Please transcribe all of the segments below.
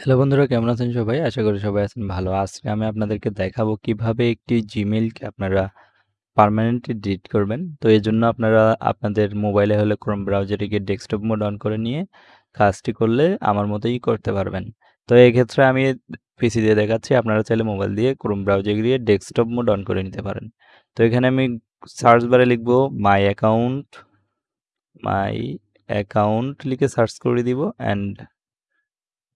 Hello বন্ধুরা কেমন আছেন সবাই? আশা করি সবাই আছেন ভালো। আজকে আমি আপনাদেরকে দেখাবো কীভাবে একটি জিমেইলকে আপনারা পার্মানেন্টলি ডিলিট করবেন। তো এজন্য আপনারা আপনাদের মোবাইলে হলে ক্রোম ব্রাউজারে গিয়ে ডেস্কটপ মোড অন করে নিয়ে কাজটি করলে আমার মতোই করতে পারবেন। তো এক্ষেত্রে আমি পিসি দিয়ে দেখাচ্ছি। আপনারা চাইলে মোবাইল দিয়ে ক্রোম ব্রাউজারে গিয়ে ডেস্কটপ মোড অন করে নিতে পারেন। তো এখানে আমি সার্চ বারে লিখব মাই অ্যাকাউন্ট, মাই অ্যাকাউন্ট লিখে সার্চ করে দিব অ্যান্ড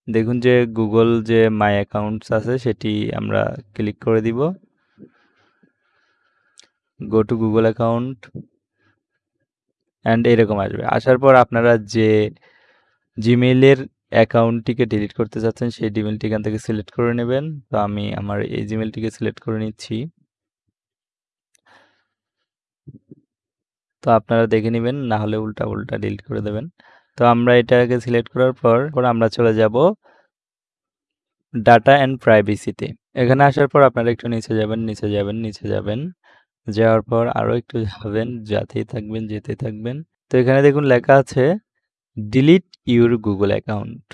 দেখুন যে গুগল যে মাই অ্যাকাউন্টস আছে, সেটি আমরা ক্লিক করে দিব। Go to Google account and এরকম আসবে। আসার পর আপনারা যে জিমেইলের অ্যাকাউন্টটিকে ডিলিট করতে চাচ্ছেন, সেই জিমেলটি এখান থেকে সিলেক্ট করে নেবেন। তো আমি আমার এই জিমেলটিকে সিলেক্ট করে নিচ্ছি। তো আপনারা দেখে নেবেন, না হলে উল্টা উল্টা ডিলিট করে দেবেন। তো আমরা এটাকে সিলেক্ট করার পর পর আমরা চলে যাব ডাটা অ্যান্ড প্রাইভেসিতে এখানে আসার পর আপনারা একটু নিচে যাবেন নিচে যাবেন নিচে যাবেন। যাওয়ার পর আরও একটু যাবেন, যাতেই থাকবেন যেতে থাকবেন। তো এখানে দেখুন লেখা আছে ডিলিট ইউর গুগল অ্যাকাউন্ট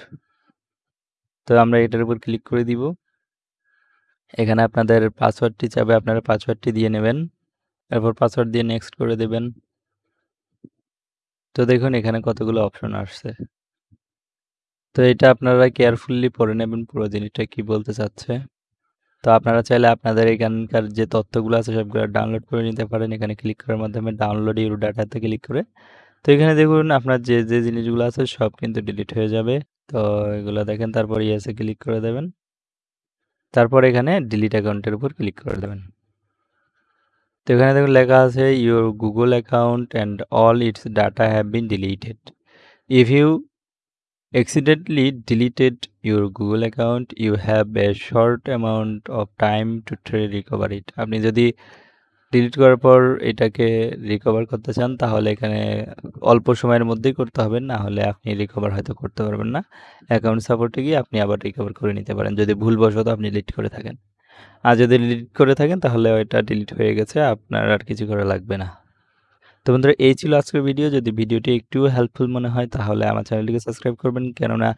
তো আমরা এটার উপর ক্লিক করে দিব। এখানে আপনাদের পাসওয়ার্ডটি চাবে আপনারা পাসওয়ার্ডটি দিয়ে নেবেন। এরপর পাসওয়ার্ড দিয়ে নেক্সট করে দেবেন। তো দেখুন, এখানে কতগুলো অপশন আসছে। তো এটা আপনারা কেয়ারফুলি পড়ে নেবেন পুরো জিনিসটা কি বলতে চাচ্ছে। তো আপনারা চাইলে আপনাদের এখানকার যে তথ্যগুলো আছে সবগুলো ডাউনলোড করে নিতে পারেন। এখানে ক্লিক করার মাধ্যমে ডাউনলোড ইউর ডাটাতে ক্লিক করে। তো এখানে দেখুন, আপনার যে যে জিনিসগুলো আছে সব কিন্তু ডিলিট হয়ে যাবে। তো এগুলো দেখেন, তারপর ইয়েসে ক্লিক করে দেবেন। তারপর এখানে ডিলিট অ্যাকাউন্টের উপর ক্লিক করে দেবেন। তো এখানে দেখুন লেখা আছে your Google account and all its data have been deleted if you accidentally deleted your Google account, you have a short amount of time to recover it. আপনি যদি ডিলিট করার পর এটাকে রিকভার করতে চান, তাহলে এখানে অল্প সময়ের মধ্যেই করতে হবে। না হলে আপনি রিকভার হয়তো করতে পারবেন না। অ্যাকাউন্ট সাপোর্টে গিয়ে আপনি আবার রিকভার করে নিতে পারেন, যদি ভুলবশত আপনি ডিলিট করে থাকেন। আর যদি ডিলিট করে থাকেন, তাহলে ওইটা ডিলিট হয়ে গেছে, আপনার আর কিছু করা লাগবে না। তো বন্ধুরা, এই ছিল আজকের ভিডিও যদি ভিডিওটি একটু হেল্পফুল মনে হয়, তাহলে আমার চ্যানেলটিকে সাবস্ক্রাইব করবেন। কেননা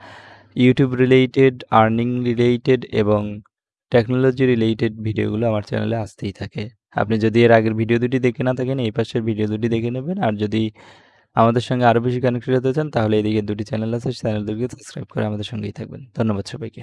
ইউটিউব রিলেটেড আর্নিং রিলেটেড এবং টেকনোলজি রিলেটেড ভিডিওগুলো আমার চ্যানেলে আসতেই থাকে। আপনি যদি এর আগের ভিডিও দুটি দেখে না থাকেন, এই পাশের ভিডিও দুটি দেখে নেবেন। আর যদি আমাদের সঙ্গে আরও বেশি কানেক্টেড হতে চান, তাহলে এদিকে দুটি চ্যানেল আছে চ্যানেল দুটিকে সাবস্ক্রাইব করে আমাদের সঙ্গেই থাকবেন। ধন্যবাদ সবাইকে।